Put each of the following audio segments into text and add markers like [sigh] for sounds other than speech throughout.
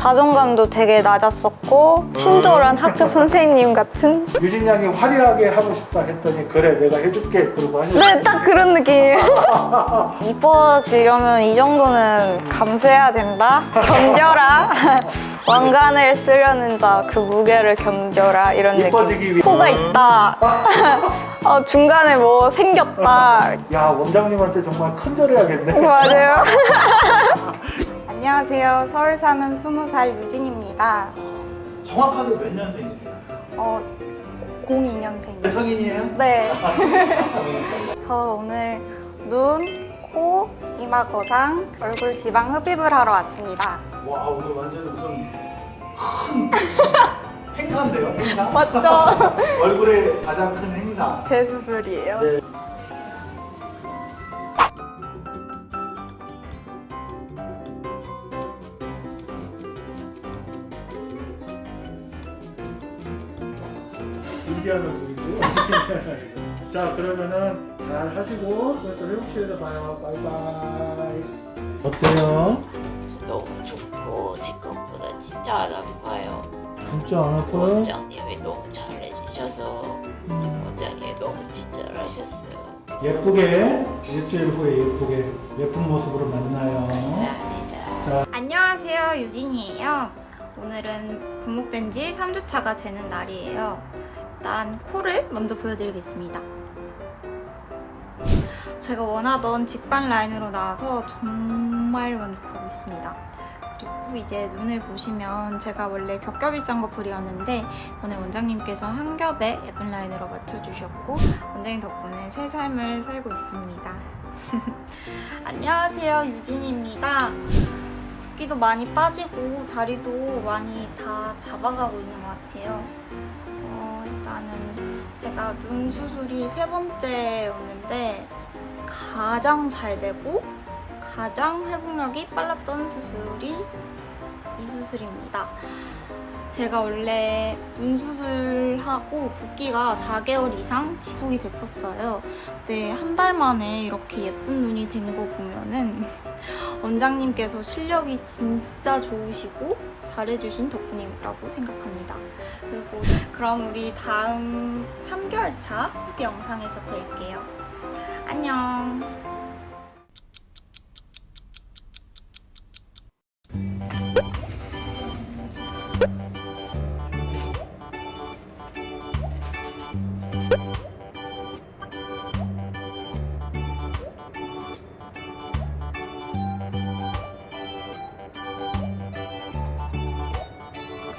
자존감도 되게 낮았었고 친절한 학교 선생님 같은 유진 양이 화려하게 하고 싶다 했더니 그래 내가 해줄게 그러고 하셨어요. 네, 딱 그런 느낌이에요. [laughs] 이뻐지려면 이 정도는 감수해야 된다. 견뎌라. [laughs] 왕관을 쓰려는 자 그 무게를 견뎌라 이런 느낌. 이뻐지기 위해 코가 있다. [laughs] 어, 중간에 뭐 생겼다. 야 원장님한테 정말 큰절해야겠네. 맞아요. 안녕하세요. 서울 사는 20살 유진입니다. 정확하게 몇 년생이세요? 어, 02년생이에요. 성인이에요? 네. [laughs] 저 오늘 눈, 코, 이마 거상, 얼굴 지방 흡입을 하러 왔습니다. 와 오늘 완전 무슨 큰 [laughs] 행사인데요 행사? 맞죠? [laughs] 얼굴에 가장 큰 행사. 대수술이에요. 네. 신기한 얼굴인데요. [laughs] 자 그러면은 잘 하시고 저희 또 회복실에서 봐요. 바이바이. 어때요? 너무 좋고 생각보다 진짜 안 아파요. 진짜 안 아파요? 원장님이 너무 잘해주셔서 음. 원장님이 너무 친절하셨어요. 예쁘게 일주일 후에 예쁘게 예쁜 모습으로 만나요. 감사합니다. 안녕하세요. 유진이에요. 오늘은 분목된 지 3주차가 되는 날이에요. 일단 코를 먼저 보여드리겠습니다. 제가 원하던 직반 라인으로 나와서 정말 만족하고 있습니다. 그리고 이제 눈을 보시면 제가 원래 겹겹이 싼거 그리었는데 오늘 원장님께서 한 겹에 예쁜 라인으로 맞춰주셨고 원장님 덕분에 새 삶을 살고 있습니다. [laughs] 안녕하세요 유진입니다. 붓기도 많이 빠지고 자리도 많이 다 잡아가고 있는 것 같아요. 어, 일단은 제가 눈 수술이 세 번째였는데 가장 잘 되고 가장 회복력이 빨랐던 수술이 이 수술입니다. 제가 원래 눈 수술하고 붓기가 4개월 이상 지속이 됐었어요. 근데 한 달 만에 이렇게 예쁜 눈이 된 거 보면은 원장님께서 실력이 진짜 좋으시고 잘해주신 덕분이라고 생각합니다. 그리고 그럼 우리 다음 3개월 차 후기 영상에서 뵐게요. 안녕.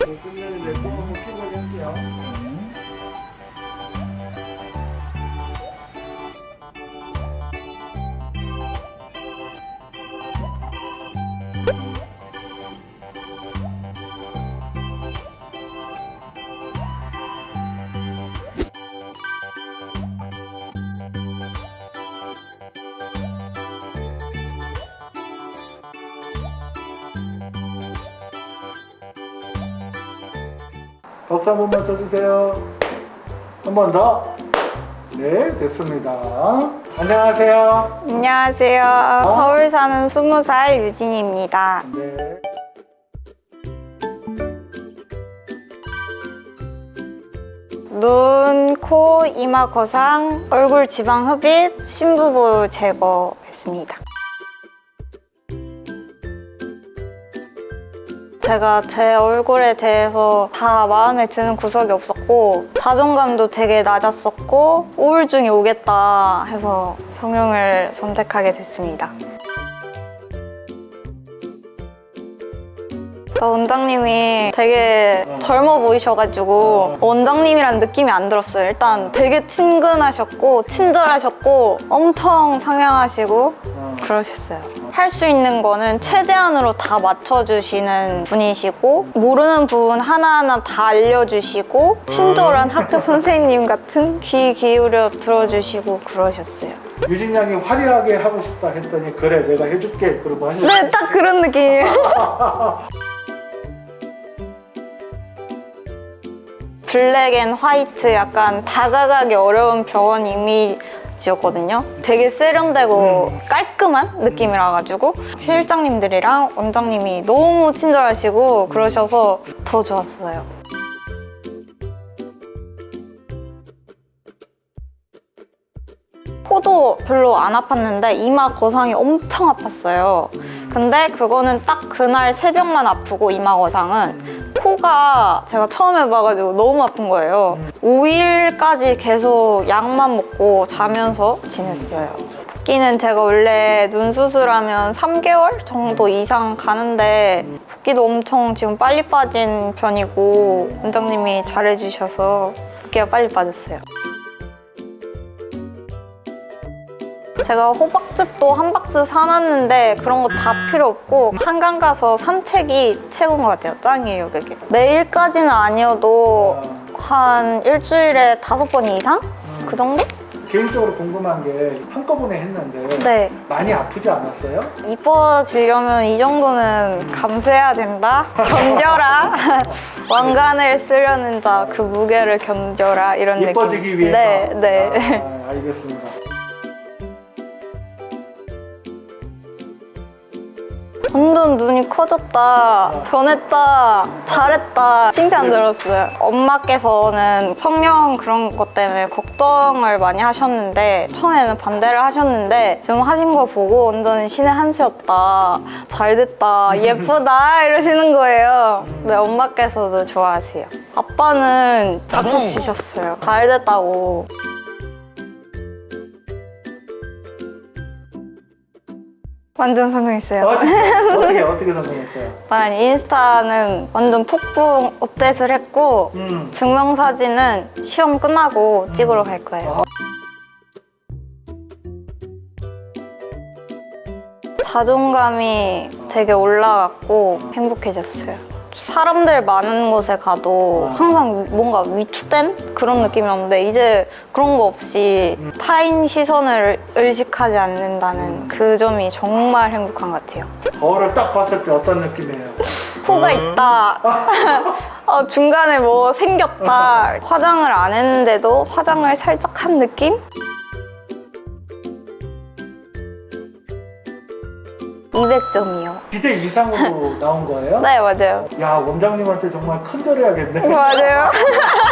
끝내는 내꼭 한번 켜보게 할게요. 박수 한 번만 쳐주세요. 한 번 더. 네, 됐습니다. 안녕하세요. 안녕하세요. 서울 사는 20살 유진입니다. 네. 눈, 코, 이마 거상, 얼굴 지방 흡입, 심부보 제거했습니다. 제가 제 얼굴에 대해서 다 마음에 드는 구석이 없었고 자존감도 되게 낮았었고 우울증이 오겠다 해서 성형을 선택하게 됐습니다. 나 원장님이 되게 젊어 보이셔가지고 원장님이란 느낌이 안 들었어요. 일단 되게 친근하셨고 친절하셨고 엄청 상냥하시고 어. 그러셨어요. 할 수 있는 거는 최대한으로 다 맞춰주시는 분이시고 모르는 부분 하나하나 다 알려주시고 친절한 학교 선생님 같은 귀 기울여 들어주시고 그러셨어요. 유진 양이 화려하게 하고 싶다 했더니 그래 내가 해줄게 그러고 하셨어요. 네, 딱 그런 느낌이에요. [laughs] black and white 약간 다가가기 어려운 병원 이미지였거든요. 되게 세련되고 깔끔한 느낌이라 가지고 실장님들이랑 원장님이 너무 친절하시고 그러셔서 더 좋았어요. 코도 별로 안 아팠는데 이마 거상이 엄청 아팠어요. 근데 그거는 딱 그날 새벽만 아프고 이마 거상은 코가 제가 처음 해봐가지고 너무 아픈 거예요. 5일까지 계속 약만 먹고 자면서 지냈어요. 붓기는 제가 원래 눈 수술하면 3개월 정도 이상 가는데 붓기도 엄청 지금 빨리 빠진 편이고 원장님이 잘해주셔서 붓기가 빨리 빠졌어요. 제가 호박즙도 한 박스 사놨는데 그런 거 다 필요 없고 한강 가서 산책이 최고인 것 같아요. 짱이에요, 그게. 매일까지는 아니어도 한 일주일에 다섯 번 이상? 그 정도? 개인적으로 궁금한 게 한꺼번에 했는데 네. 많이 아프지 않았어요? 이뻐지려면 이 정도는 감수해야 된다. 견뎌라. [laughs] 왕관을 쓰려는 자 그 무게를 견뎌라. 이런 느낌. 이뻐지기 위해서? 네, 네. 아, 알겠습니다. 완전 눈이 커졌다, 변했다, 잘했다 칭찬 들었어요. 엄마께서는 성형 그런 것 때문에 걱정을 많이 하셨는데 처음에는 반대를 하셨는데 지금 하신 거 보고 완전 신의 한 수였다, 잘됐다, [laughs] 예쁘다 이러시는 거예요. 네, 엄마께서도 좋아하세요. 아빠는 박수 치셨어요. 잘됐다고. 완전 성공했어요. 어, 진짜? [laughs] 어떻게 어떻게 성공했어요? 일단 인스타는 완전 폭풍 업데이트를 했고 음. 증명사진은 시험 끝나고 찍으러 갈 거예요. 자존감이 되게 올라갔고 행복해졌어요. 사람들 많은 곳에 가도 항상 뭔가 위축된 그런 느낌이었는데 이제 그런 거 없이 타인 시선을 의식하지 않는다는 그 점이 정말 행복한 것 같아요. 거울을 딱 봤을 때 어떤 느낌이에요? 코가 있다. [laughs] 어, 중간에 뭐 생겼다. [laughs] 화장을 안 했는데도 화장을 살짝 한 느낌? (200점이요) 기대 이상으로 [laughs] 나온 거예요? 네 맞아요 야 원장님한테 정말 큰절 해야겠네. 맞아요 [laughs]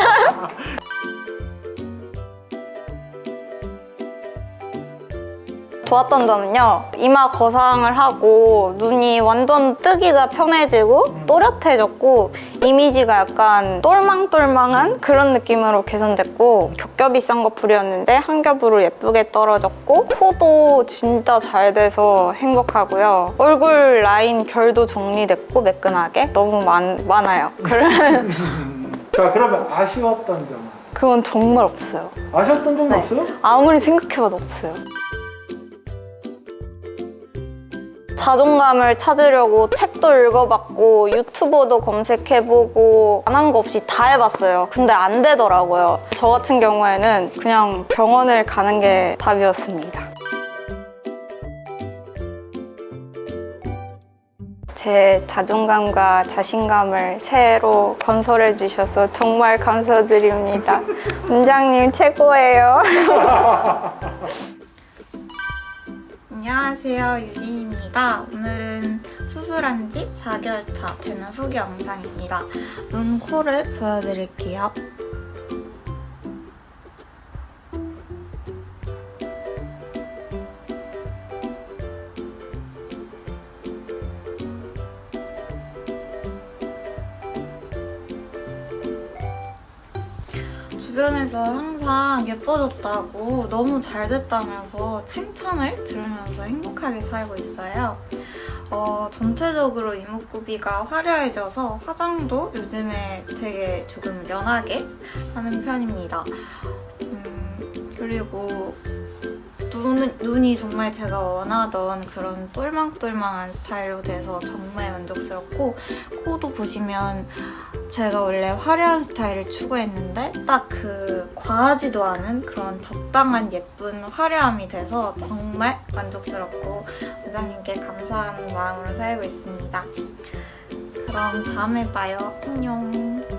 좋았던 점은요 이마 거상을 하고 눈이 완전 뜨기가 편해지고 또렷해졌고 이미지가 약간 똘망똘망한 그런 느낌으로 개선됐고 겹겹이 쌍꺼풀이었는데 한 겹으로 예쁘게 떨어졌고 코도 진짜 잘 돼서 행복하고요 얼굴 라인 결도 정리됐고 매끈하게 너무 많, 많아요 [laughs] 그런 [laughs] 자 그러면 아쉬웠던 점. 그건 정말 없어요 아쉬웠던 점이 네. 없어요? 아무리 생각해봐도 없어요. 자존감을 찾으려고 책도 읽어봤고 유튜버도 검색해보고 안 한 거 없이 다 해봤어요. 근데 안 되더라고요. 저 같은 경우에는 그냥 병원을 가는 게 답이었습니다. 제 자존감과 자신감을 새로 건설해 주셔서 정말 감사드립니다. [laughs] 원장님 최고예요. [laughs] 안녕하세요 유진입니다. 오늘은 수술한 지 4개월 차 되는 후기 영상입니다. 눈, 코를 보여드릴게요. 주변에서 항상 예뻐졌다고 너무 잘 됐다면서 칭찬을 들으면서 행복하게 살고 있어요. 어, 전체적으로 이목구비가 화려해져서 화장도 요즘에 되게 조금 연하게 하는 편입니다. 음, 그리고 눈, 눈이 정말 제가 원하던 그런 똘망똘망한 스타일로 돼서 정말 만족스럽고 코도 보시면 제가 원래 화려한 스타일을 추구했는데 딱 그 과하지도 않은 그런 적당한 예쁜 화려함이 돼서 정말 만족스럽고 원장님께 감사하는 마음으로 살고 있습니다. 그럼 다음에 봐요. 안녕.